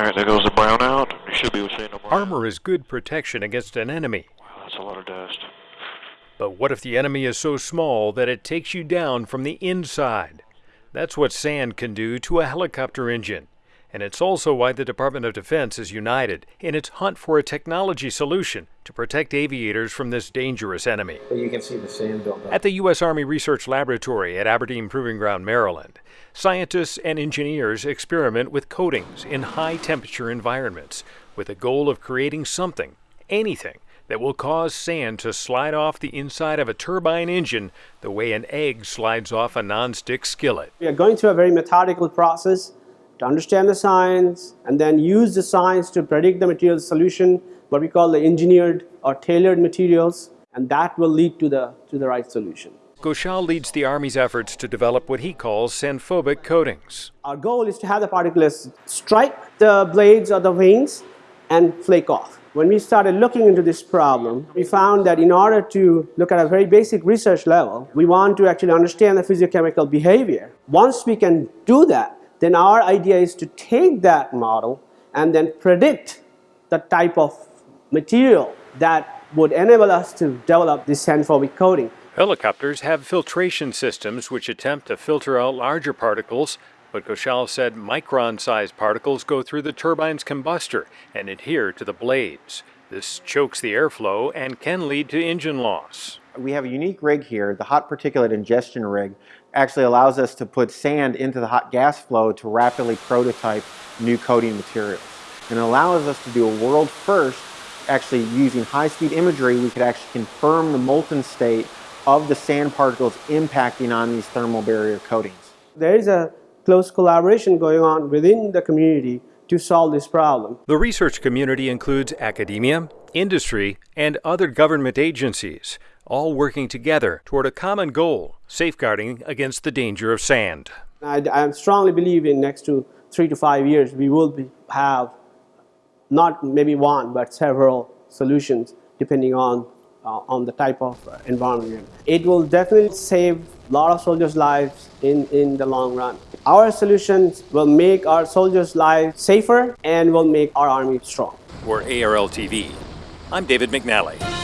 Alright, there goes the brown out. You should be able to see no more. Armor is good protection against an enemy. Wow, that's a lot of dust. But what if the enemy is so small that it takes you down from the inside? That's what sand can do to a helicopter engine. And it's also why the Department of Defense is united in its hunt for a technology solution to protect aviators from this dangerous enemy. You can see the sand built up. At the U.S. Army Research Laboratory at Aberdeen Proving Ground, Maryland, scientists and engineers experiment with coatings in high temperature environments with the goal of creating something, anything, that will cause sand to slide off the inside of a turbine engine the way an egg slides off a non-stick skillet. We are going through a very methodical process to understand the science and then use the science to predict the material solution, what we call the engineered or tailored materials, and that will lead to the, to the right solution. Ghoshal leads the Army's efforts to develop what he calls sandphobic coatings. Our goal is to have the particles strike the blades or the wings and flake off. When we started looking into this problem, we found that in order to look at a very basic research level, we want to actually understand the physiochemical behavior. Once we can do that, then our idea is to take that model and then predict the type of material that would enable us to develop this sandphobic coating. Helicopters have filtration systems which attempt to filter out larger particles, but Ghoshal said micron-sized particles go through the turbine's combustor and adhere to the blades. This chokes the airflow and can lead to engine loss. We have a unique rig here, the hot particulate ingestion rig, actually allows us to put sand into the hot gas flow to rapidly prototype new coating materials. And it allows us to do a world first, actually using high-speed imagery, we could actually confirm the molten state of the sand particles impacting on these thermal barrier coatings. There is a close collaboration going on within the community to solve this problem. The research community includes academia, industry, and other government agencies, all working together toward a common goal, safeguarding against the danger of sand. I, I strongly believe in next to three to five years we will be, have not maybe one but several solutions depending on uh, on the type of uh, environment. It will definitely save a lot of soldiers' lives in, in the long run. Our solutions will make our soldiers' lives safer and will make our army strong. For ARL TV, I'm David McNally.